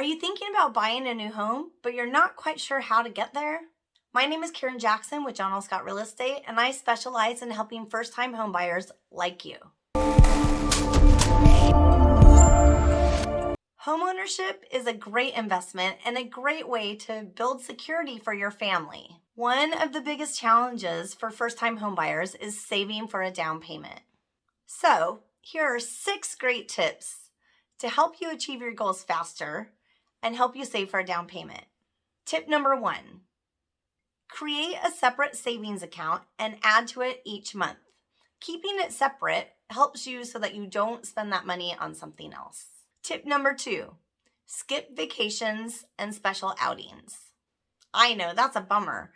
Are you thinking about buying a new home, but you're not quite sure how to get there? My name is Karen Jackson with John L. Scott Real Estate, and I specialize in helping first-time homebuyers like you. Homeownership is a great investment and a great way to build security for your family. One of the biggest challenges for first-time homebuyers is saving for a down payment. So, here are six great tips to help you achieve your goals faster and help you save for a down payment. Tip number one, create a separate savings account and add to it each month. Keeping it separate helps you so that you don't spend that money on something else. Tip number two, skip vacations and special outings. I know that's a bummer,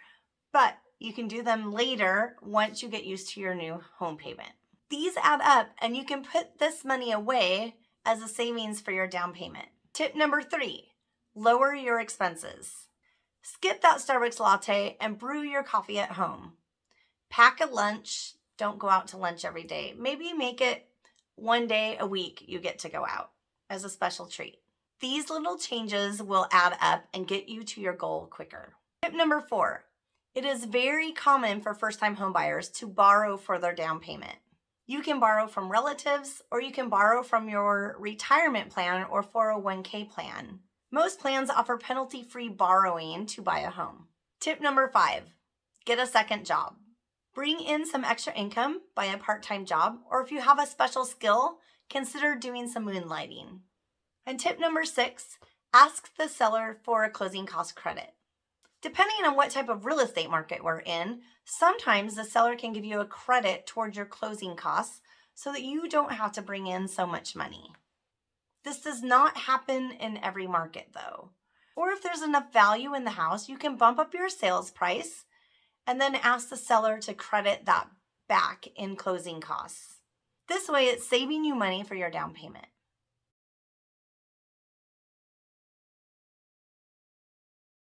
but you can do them later once you get used to your new home payment. These add up and you can put this money away as a savings for your down payment. Tip number three, lower your expenses. Skip that Starbucks latte and brew your coffee at home. Pack a lunch. Don't go out to lunch every day. Maybe make it one day a week you get to go out as a special treat. These little changes will add up and get you to your goal quicker. Tip number four, it is very common for first-time homebuyers to borrow for their down payment. You can borrow from relatives or you can borrow from your retirement plan or 401k plan. Most plans offer penalty-free borrowing to buy a home. Tip number five, get a second job. Bring in some extra income by a part-time job, or if you have a special skill, consider doing some moonlighting. And tip number six, ask the seller for a closing cost credit. Depending on what type of real estate market we're in, sometimes the seller can give you a credit towards your closing costs so that you don't have to bring in so much money. This does not happen in every market though. Or if there's enough value in the house, you can bump up your sales price and then ask the seller to credit that back in closing costs. This way it's saving you money for your down payment.